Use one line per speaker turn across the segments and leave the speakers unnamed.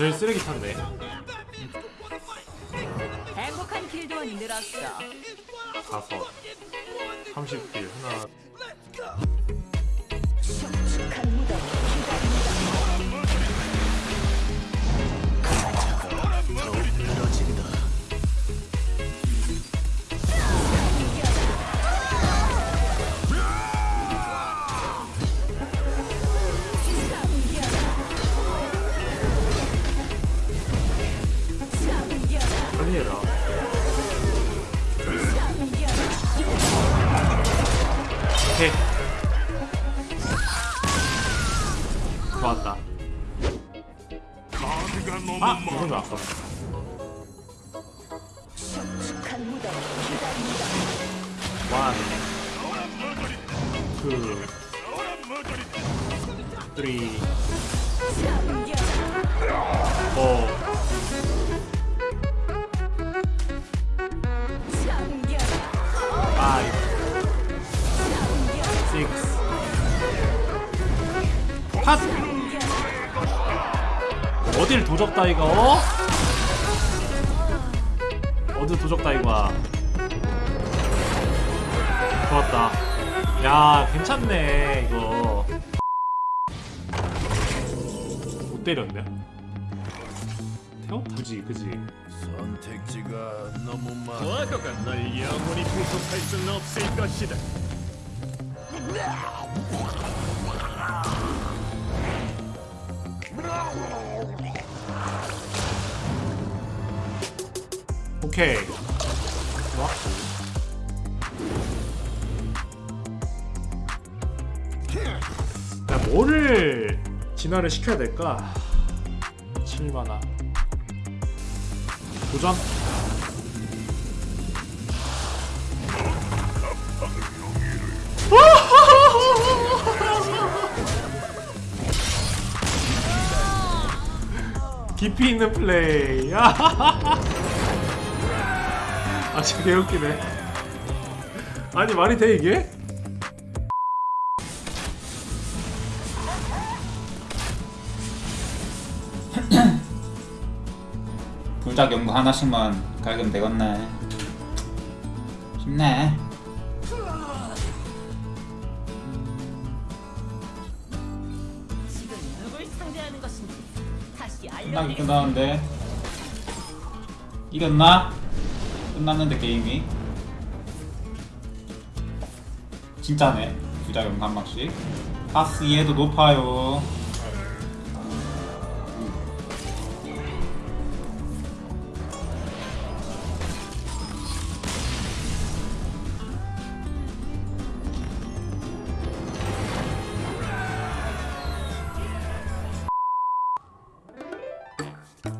제일 쓰레기 탔네
행복한 길도원이 늘었어.
다섯 30딜 하나 해라. 오케이. 좋았다. 아! 이건 아까
축축한 무덤
원 투, 쓰리, 포, 핫! 어딜 도적다 이거? 어? 어디 도적다 이거야? 좋았다. 야, 괜찮네, 이거. 못 때렸네. 태워? 굳이, 그지?
선택지가 너무 많아.
과거가 널 영원히 구속할 수는 없을 것이다.
오케이. 야, 뭐를 진화를 시켜야 될까? 7만화. 도전? 깊이 있는 플레이. 아, 진짜 개웃기네. 아니, 말이 돼, 이게?
불작 연구 하나씩만 갈기면 되겠네 쉽네
지금 누굴 상대하는 것인지 다시
끝나긴. 끝나는데 이겼나? 끝났는데 게임이? 진짜네. 한 방씩. 파스 이해도 높아요.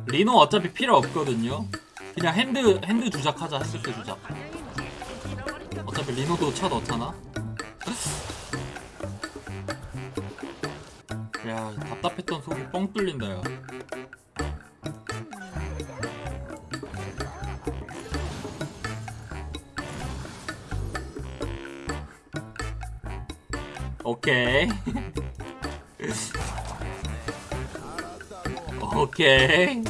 리노 어차피 필요 없거든요. 그냥 hand hand 주작하자 hand 때 주작. 어차피 리노도 쳐 넣잖아. 야 답답했던 속이 뻥 뚫린다 야. 오케이. 오케이.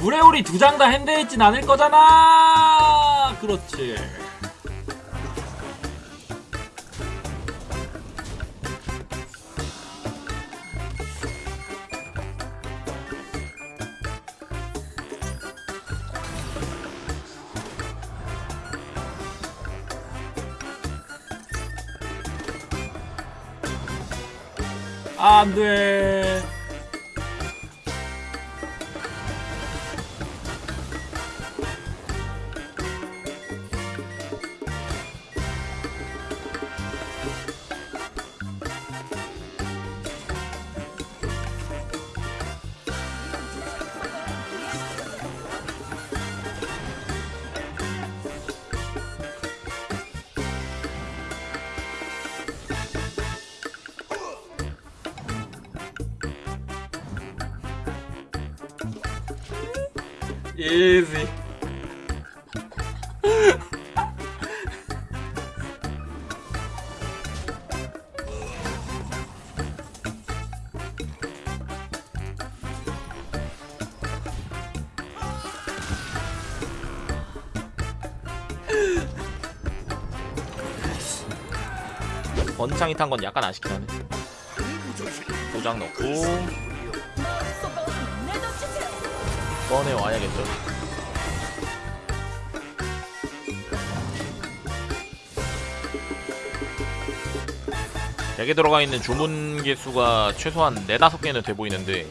물회오리 두 장 다 핸드했진 않을 거잖아. 그렇지. 안 돼. Easy.
번창이 탄 건 약간 아쉽긴 하네. 도장 넣고 꺼내 와야겠죠? deck에 들어가 있는 주문 개수가 최소한 4, 5개는 돼 보이는데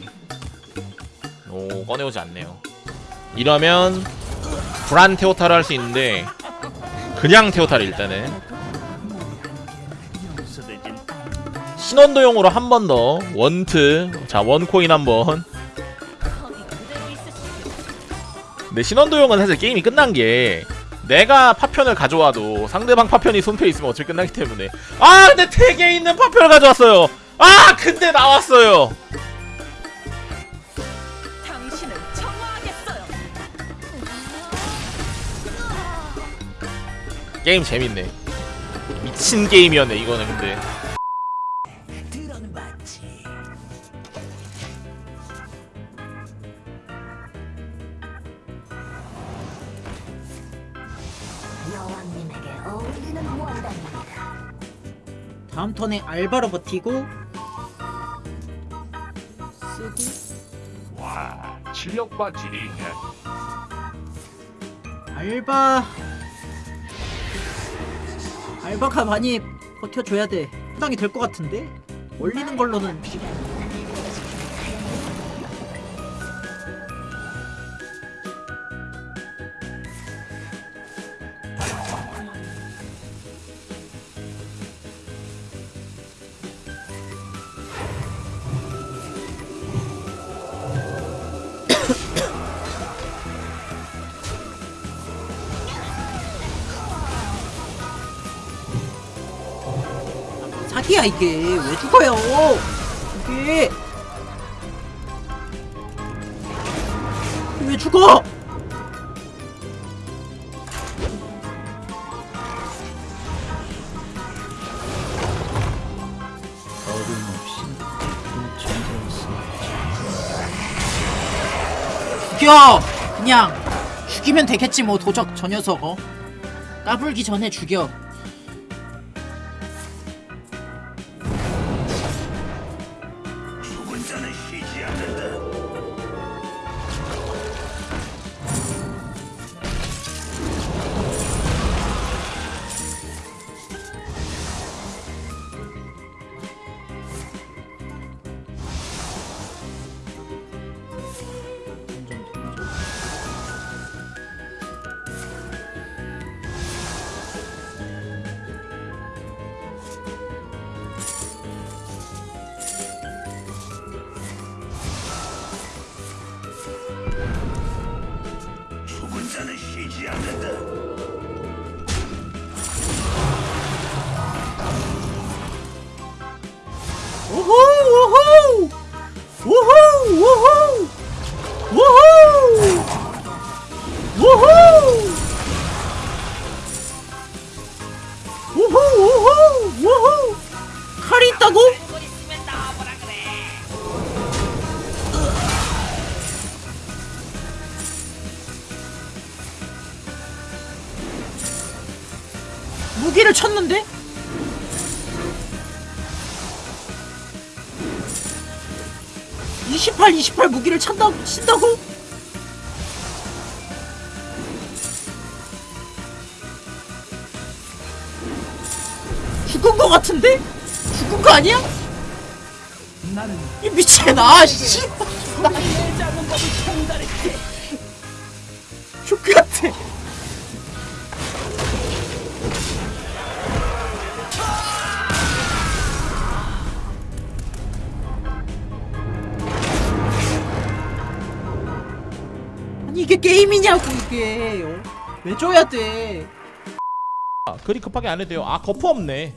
오 꺼내오지 않네요. 이러면 불안 테오타를 할 수 있는데 그냥 테오타를 일단은. 신원도용으로 한 번 더 원트. 자 one coin 한번 근데 신원도용은 사실 게임이 끝난 게 내가 파편을 가져와도 상대방 파편이 손패 있으면 어차피 끝나기 때문에. 아 근데 택에 있는 파편을 가져왔어요. 아 근데 나왔어요.
당신을 청화하겠어요.
게임 재밌네. 미친 게임이었네 이거는 근데
턴에 알바로 버티고 쓰고.
와 실력 봐 지리네
알바. 알바가 많이 버텨줘야 돼. 해당이 될 것 같은데? 올리는 걸로는 사기야 이게 왜 죽어요? 이게 왜 죽어? 죽여! 그냥 죽이면 되겠지 뭐 도적 저 녀석. 어? 까불기 전에 죽여 やめだおほうおほうおほうおほう 무기를 쳤는데? 이십팔, 이십팔 무기를 찬다, 친다고? 죽은 거 같은데? 죽은 거 아니야? 이 미친 아, 씨. 족같아. 이게 게임이냐고 이게 어? 왜 줘야 돼?
아, 그리 급하게 안 해도 돼요 아 거프 없네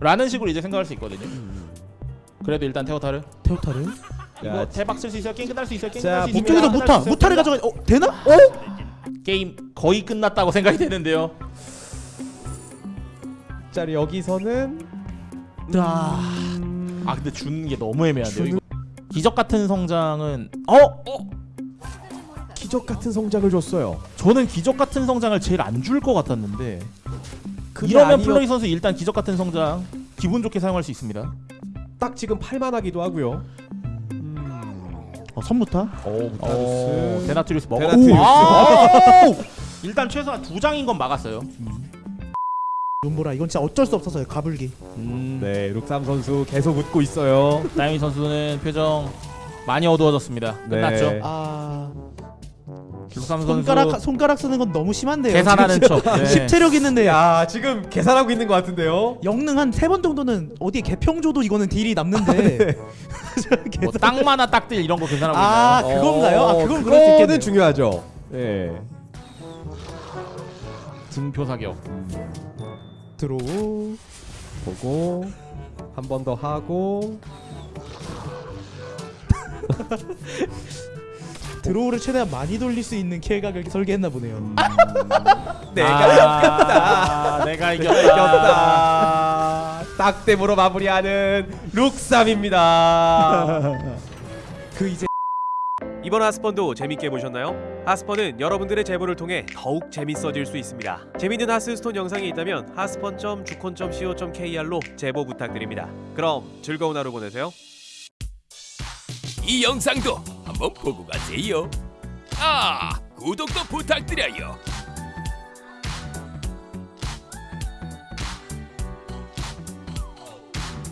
라는 식으로 이제 생각할 수 있거든요 그래도 일단 테오타를
테오타를
이거 대박 쓸 수 있어요 게임 끝날 수 있어요 게임
자
끝날 수 있습니다.
무타
끝날 수
무타를. 가져가 어 되나? 어?
게임 거의 끝났다고 생각이 되는데요
자 여기서는 아
아 근데 주는 게 너무 애매한데요
주는-
이거 기적 같은 성장은 어?
기적 같은 성장을 줬어요.
저는 기적 같은 성장을 제일 안 줄 것 같았는데 이러면
아니었-
플레이 선수 일단 기적 같은 성장 기분 좋게 사용할 수 있습니다.
딱 지금 팔만하기도 하고요.
어, 선무타?
오,
어, 데나트리우스 먹어.
데나트리우스.
아! 일단 최소한 두 장인 건 막았어요.
눈보라 이건 진짜 어쩔 수 없어서요 가불기
음,
네, 룩삼 선수 계속 웃고 있어요.
다이미 선수는 표정 많이 어두워졌습니다.
네.
끝났죠.
아
룩삼 선수
손가락 손가락 쓰는 건 너무 심한데요
계산하는 척. 네.
십체력 있는데
야, 지금 계산하고 있는 것 같은데요.
영능 한 세 번 정도는 어디에 개평 줘도 이거는 deal이 남는데
뭐 땅마나 딱들 이런 거 계산하고
아
있나요?
그건가요? 아
어,
그건 그럴 수
그거는
있겠네요
중요하죠. 예.
증표 사격.
들어오
보고 한 번 더 하고
드로우를 최대한 많이 돌릴 수 있는 킬각을 설계했나 보네요
내가
아, 내가 이겼다.
이겼다. 딱대으로 마무리하는 룩삼입니다.
그 이제
이번 하스펀도 재밌게 보셨나요? 하스펀은 여러분들의 제보를 통해 더욱 재밌어질 수 있습니다. 재밌는 하스스톤 영상이 있다면 하스펀.주콘.co.kr로 제보 부탁드립니다. 그럼 즐거운 하루 보내세요.
이 영상도 한번 보고 가세요. 아, 구독도 부탁드려요.